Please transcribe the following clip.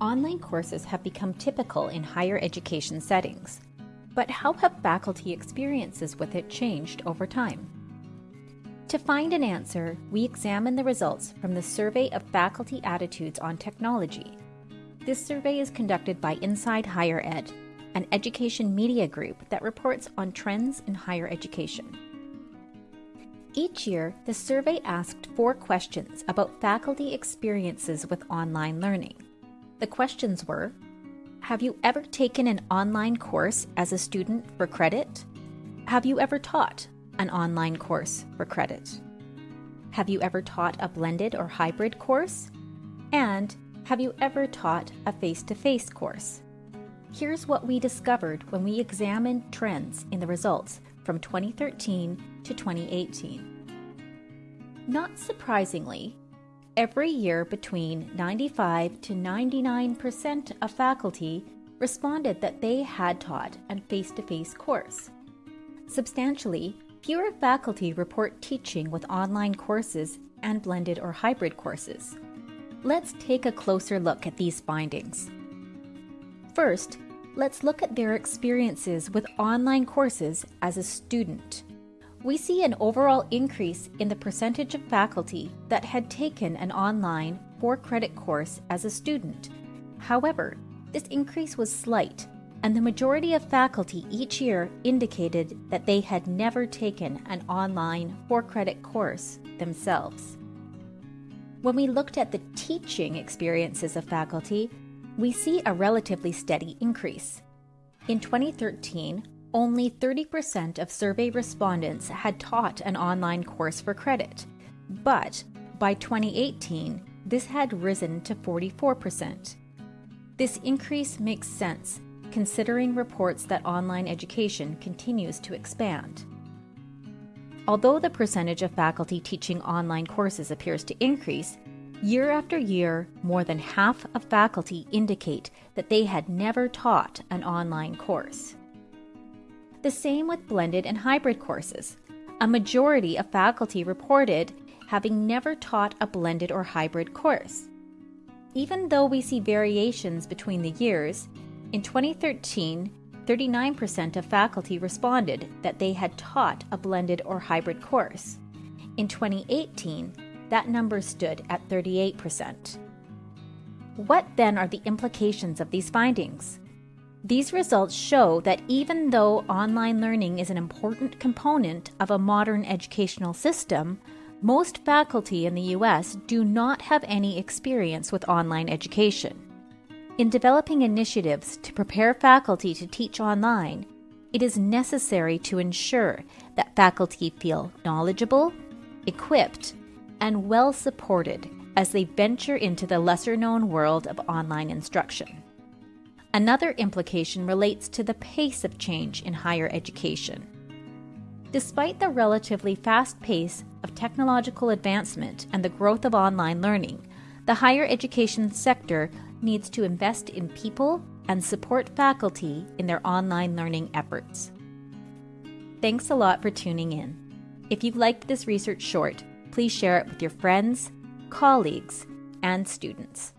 Online courses have become typical in higher education settings, but how have faculty experiences with it changed over time? To find an answer, we examine the results from the Survey of Faculty Attitudes on Technology. This survey is conducted by Inside Higher Ed, an education media group that reports on trends in higher education. Each year, the survey asked four questions about faculty experiences with online learning. The questions were Have you ever taken an online course as a student for credit? Have you ever taught an online course for credit? Have you ever taught a blended or hybrid course? And have you ever taught a face to face course? Here's what we discovered when we examined trends in the results from 2013 to 2018. Not surprisingly, Every year, between 95 to 99% of faculty responded that they had taught a face to face course. Substantially, fewer faculty report teaching with online courses and blended or hybrid courses. Let's take a closer look at these findings. First, let's look at their experiences with online courses as a student we see an overall increase in the percentage of faculty that had taken an online for credit course as a student. However, this increase was slight, and the majority of faculty each year indicated that they had never taken an online for credit course themselves. When we looked at the teaching experiences of faculty, we see a relatively steady increase. In 2013, only 30% of survey respondents had taught an online course for credit, but by 2018, this had risen to 44%. This increase makes sense considering reports that online education continues to expand. Although the percentage of faculty teaching online courses appears to increase, year after year, more than half of faculty indicate that they had never taught an online course. The same with blended and hybrid courses. A majority of faculty reported having never taught a blended or hybrid course. Even though we see variations between the years, in 2013, 39% of faculty responded that they had taught a blended or hybrid course. In 2018, that number stood at 38%. What then are the implications of these findings? These results show that even though online learning is an important component of a modern educational system, most faculty in the US do not have any experience with online education. In developing initiatives to prepare faculty to teach online, it is necessary to ensure that faculty feel knowledgeable, equipped, and well supported as they venture into the lesser known world of online instruction. Another implication relates to the pace of change in higher education. Despite the relatively fast pace of technological advancement and the growth of online learning, the higher education sector needs to invest in people and support faculty in their online learning efforts. Thanks a lot for tuning in. If you've liked this research short, please share it with your friends, colleagues, and students.